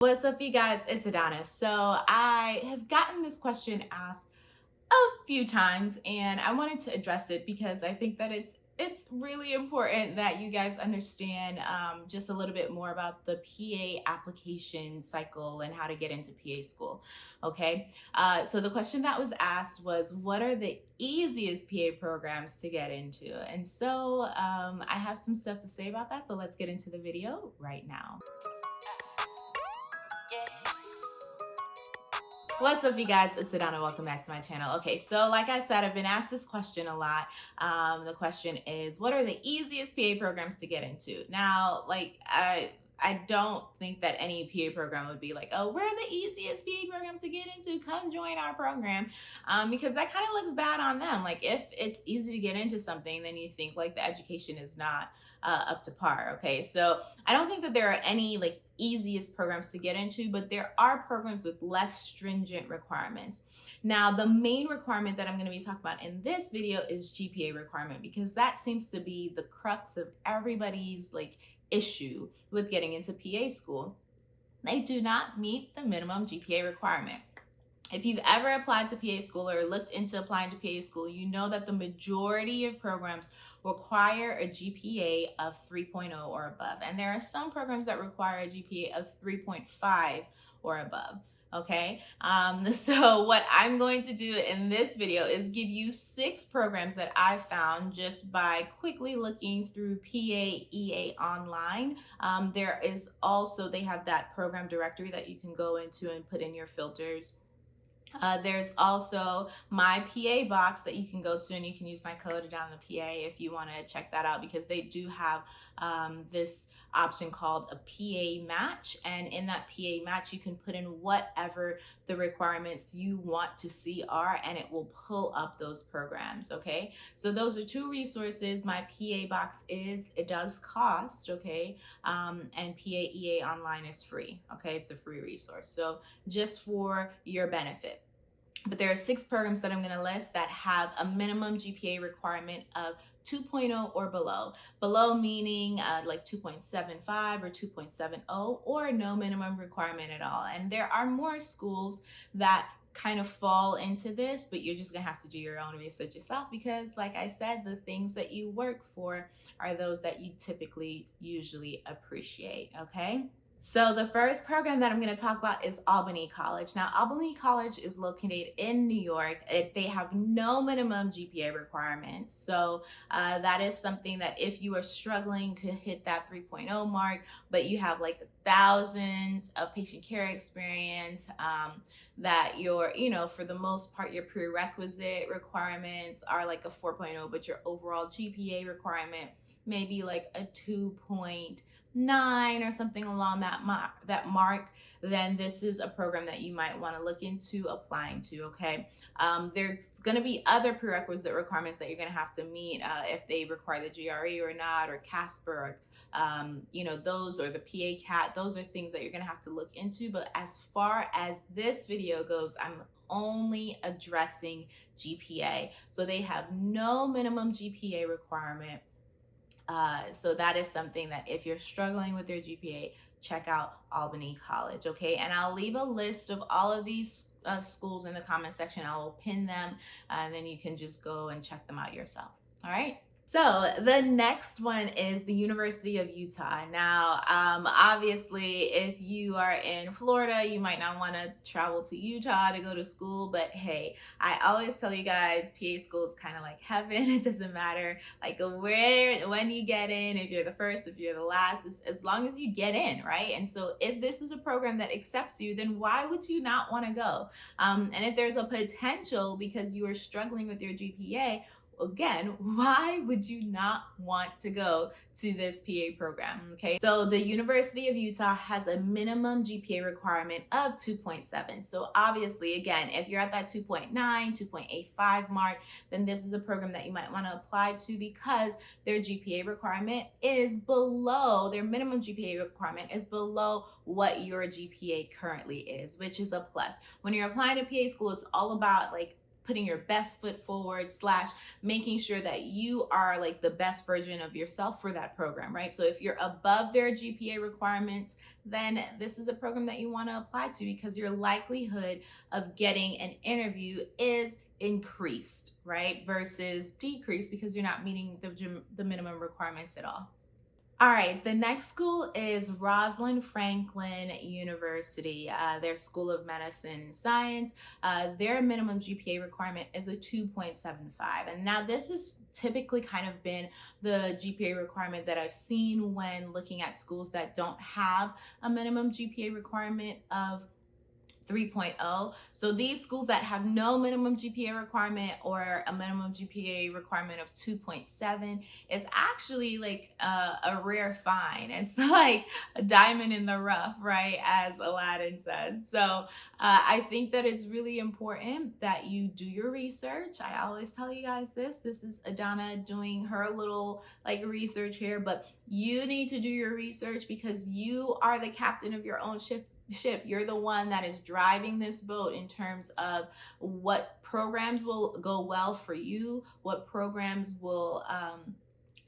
What's up, you guys? It's Adana. So I have gotten this question asked a few times, and I wanted to address it because I think that it's it's really important that you guys understand um, just a little bit more about the PA application cycle and how to get into PA school. Okay, uh, so the question that was asked was, what are the easiest PA programs to get into? And so um, I have some stuff to say about that. So let's get into the video right now. What's up, you guys? It's Adana. Welcome back to my channel. Okay, so like I said, I've been asked this question a lot. Um, the question is, what are the easiest PA programs to get into? Now, like, I I don't think that any PA program would be like, oh, we're the easiest PA program to get into. Come join our program. Um, because that kind of looks bad on them. Like if it's easy to get into something, then you think like the education is not uh, up to par. Okay. So I don't think that there are any like easiest programs to get into, but there are programs with less stringent requirements. Now, the main requirement that I'm going to be talking about in this video is GPA requirement because that seems to be the crux of everybody's like issue with getting into PA school. They do not meet the minimum GPA requirement. If you've ever applied to PA school or looked into applying to PA school, you know that the majority of programs require a GPA of 3.0 or above. And there are some programs that require a GPA of 3.5 or above okay? Um, so what I'm going to do in this video is give you six programs that I found just by quickly looking through PAEA online. Um, there is also, they have that program directory that you can go into and put in your filters uh, there's also my PA box that you can go to and you can use my code down the PA if you want to check that out because they do have um, this option called a PA match and in that PA match you can put in whatever the requirements you want to see are and it will pull up those programs okay? So those are two resources. My PA box is it does cost okay? Um, and PAEA online is free okay? It's a free resource. So just for your benefit but there are six programs that I'm going to list that have a minimum GPA requirement of 2.0 or below. Below meaning uh, like 2.75 or 2.70 or no minimum requirement at all. And there are more schools that kind of fall into this, but you're just gonna have to do your own research yourself because like I said, the things that you work for are those that you typically usually appreciate, okay? So the first program that I'm going to talk about is Albany College. Now, Albany College is located in New York. It, they have no minimum GPA requirements. So uh, that is something that if you are struggling to hit that 3.0 mark, but you have like thousands of patient care experience, um, that your, you know, for the most part, your prerequisite requirements are like a 4.0, but your overall GPA requirement may be like a 2 nine or something along that mark, that mark, then this is a program that you might want to look into applying to, okay? Um, there's going to be other prerequisite requirements that you're going to have to meet uh, if they require the GRE or not, or CASPER, or, um, you know, those, or the PA CAT, those are things that you're going to have to look into. But as far as this video goes, I'm only addressing GPA. So they have no minimum GPA requirement uh, so that is something that if you're struggling with your GPA, check out Albany College, okay? And I'll leave a list of all of these uh, schools in the comment section. I will pin them and then you can just go and check them out yourself, all right? So the next one is the University of Utah. Now, um, obviously, if you are in Florida, you might not want to travel to Utah to go to school, but hey, I always tell you guys, PA school is kind of like heaven. It doesn't matter like where, when you get in, if you're the first, if you're the last, as long as you get in, right? And so if this is a program that accepts you, then why would you not want to go? Um, and if there's a potential because you are struggling with your GPA, again, why would you not want to go to this PA program? Okay, so the University of Utah has a minimum GPA requirement of 2.7. So obviously, again, if you're at that 2.9, 2.85 mark, then this is a program that you might want to apply to because their GPA requirement is below, their minimum GPA requirement is below what your GPA currently is, which is a plus. When you're applying to PA school, it's all about like putting your best foot forward slash making sure that you are like the best version of yourself for that program right? So if you're above their gpa requirements then this is a program that you want to apply to because your likelihood of getting an interview is increased right versus decreased because you're not meeting the, the minimum requirements at all all right, the next school is Rosalind Franklin University, uh, their School of Medicine Science. Uh, their minimum GPA requirement is a 2.75. And now this has typically kind of been the GPA requirement that I've seen when looking at schools that don't have a minimum GPA requirement of 3.0. So these schools that have no minimum GPA requirement or a minimum GPA requirement of 2.7 is actually like a, a rare find. It's like a diamond in the rough, right? As Aladdin says. So uh, I think that it's really important that you do your research. I always tell you guys this. This is Adana doing her little like research here, but you need to do your research because you are the captain of your own ship ship. You're the one that is driving this boat in terms of what programs will go well for you, what programs will um,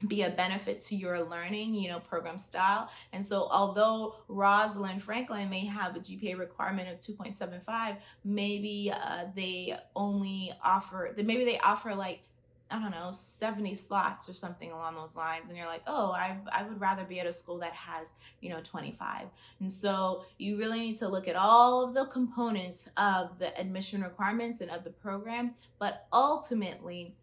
be a benefit to your learning, you know, program style. And so although Rosalind Franklin may have a GPA requirement of 2.75, maybe uh, they only offer, maybe they offer like I don't know, 70 slots or something along those lines. And you're like, oh, I, I would rather be at a school that has, you know, 25. And so you really need to look at all of the components of the admission requirements and of the program. But ultimately,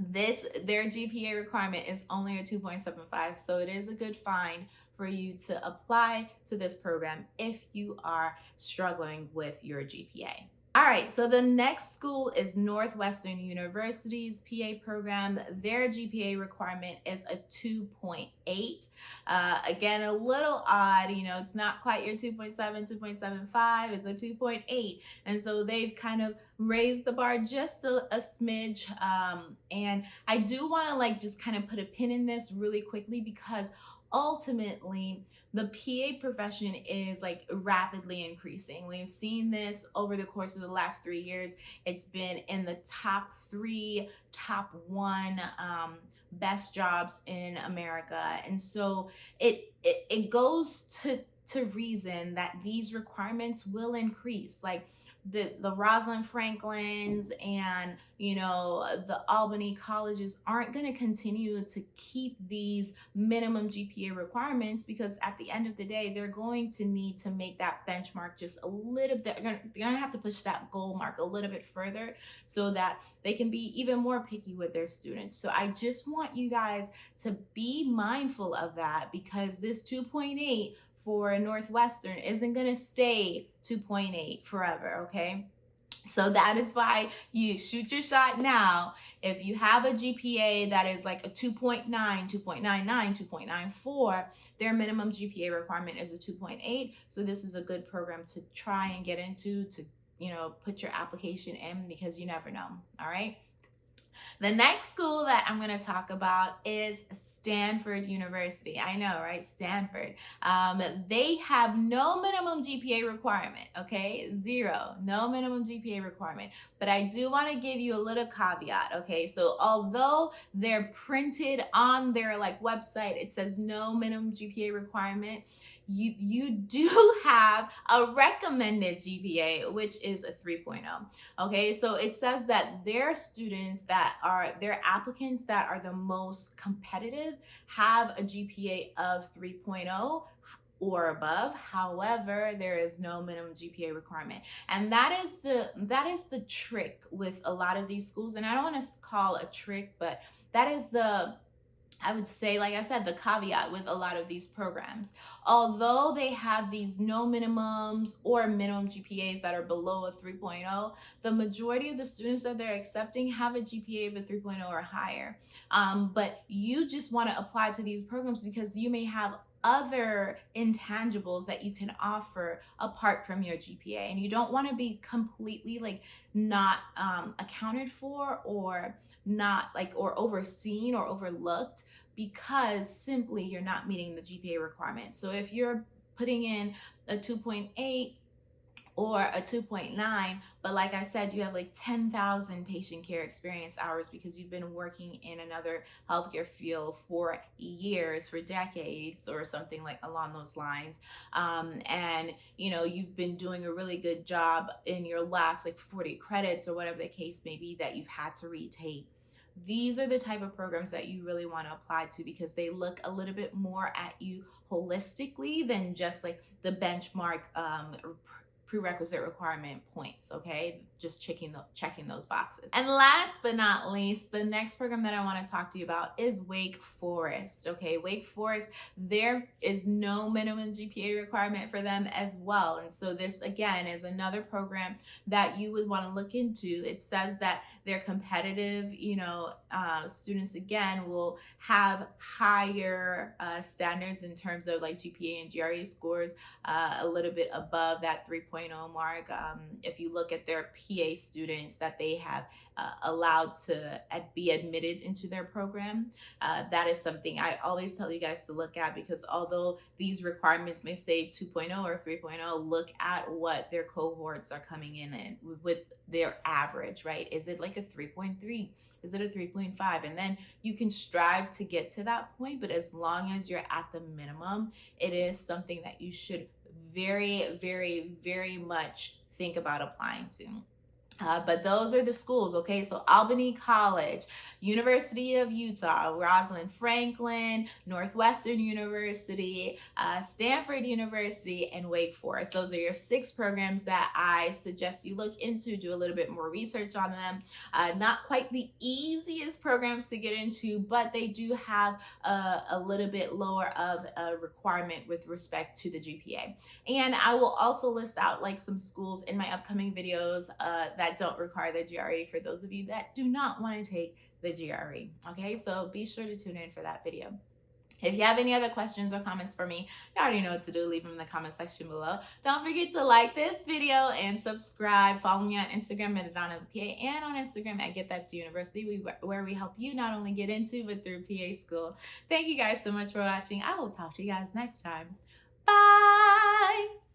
this their GPA requirement is only a 2.75. So it is a good find for you to apply to this program if you are struggling with your GPA. All right, so the next school is Northwestern University's PA program. Their GPA requirement is a 2.8. Uh, again, a little odd, you know, it's not quite your 2.7, 2.75, it's a 2.8. And so they've kind of raised the bar just a, a smidge. Um, and I do want to like just kind of put a pin in this really quickly because ultimately the PA profession is like rapidly increasing. We've seen this over the course of the last three years. It's been in the top three, top one um, best jobs in America. And so it, it, it goes to, to reason that these requirements will increase. Like the the Rosalind Franklins and you know the Albany colleges aren't going to continue to keep these minimum GPA requirements because at the end of the day they're going to need to make that benchmark just a little bit they're going to, have to push that goal mark a little bit further so that they can be even more picky with their students. So I just want you guys to be mindful of that because this 2.8 for Northwestern isn't going to stay 2.8 forever, okay? So that is why you shoot your shot now. If you have a GPA that is like a 2.9, 2.99, 2.94, their minimum GPA requirement is a 2.8. So this is a good program to try and get into to, you know, put your application in because you never know. All right. The next school that I'm going to talk about is Stanford University. I know, right? Stanford. Um, they have no minimum GPA requirement, okay? Zero, no minimum GPA requirement. But I do want to give you a little caveat, okay? So although they're printed on their like website, it says no minimum GPA requirement you you do have a recommended GPA, which is a 3.0. Okay, so it says that their students that are their applicants that are the most competitive have a GPA of 3.0 or above. However there is no minimum gpa requirement. And that is the that is the trick with a lot of these schools. And i don't want to call a trick but that is the I would say, like I said, the caveat with a lot of these programs. Although they have these no minimums or minimum GPAs that are below a 3.0, the majority of the students that they're accepting have a GPA of a 3.0 or higher. Um, but you just want to apply to these programs because you may have other intangibles that you can offer apart from your GPA. And you don't want to be completely like not um, accounted for or not like or overseen or overlooked because simply you're not meeting the GPA requirement. So if you're putting in a 2.8 or a 2.9 but like i said you have like 10,000 patient care experience hours because you've been working in another healthcare field for years for decades or something like along those lines. Um, and you know you've been doing a really good job in your last like 40 credits or whatever the case may be that you've had to retake. These are the type of programs that you really want to apply to because they look a little bit more at you holistically than just like the benchmark um, prerequisite requirement points okay just checking the, checking those boxes. And last but not least the next program that i want to talk to you about is wake forest okay? Wake forest there is no minimum gpa requirement for them as well. And so this again is another program that you would want to look into. It says that they're competitive you know uh, students again will have higher uh, standards in terms of like gpa and gre scores uh, a little bit above that 3.0 mark. Um, if you look at their PA students that they have uh, allowed to be admitted into their program, uh, that is something I always tell you guys to look at because although these requirements may say 2.0 or 3.0, look at what their cohorts are coming in in with their average, right? Is it like a 3.3? Is it a 3.5? And then you can strive to get to that point, but as long as you're at the minimum, it is something that you should very, very, very much think about applying to. Uh, but those are the schools, okay? So Albany College, University of Utah, Rosalind Franklin, Northwestern University, uh, Stanford University, and Wake Forest. Those are your six programs that I suggest you look into, do a little bit more research on them. Uh, not quite the easiest programs to get into, but they do have a, a little bit lower of a requirement with respect to the GPA. And I will also list out like some schools in my upcoming videos uh, that that don't require the GRE for those of you that do not want to take the GRE. Okay, so be sure to tune in for that video. If you have any other questions or comments for me, you already know what to do. Leave them in the comment section below. Don't forget to like this video and subscribe. Follow me on Instagram at Adana PA and on Instagram at Get That's University, where we help you not only get into but through PA school. Thank you guys so much for watching. I will talk to you guys next time. Bye.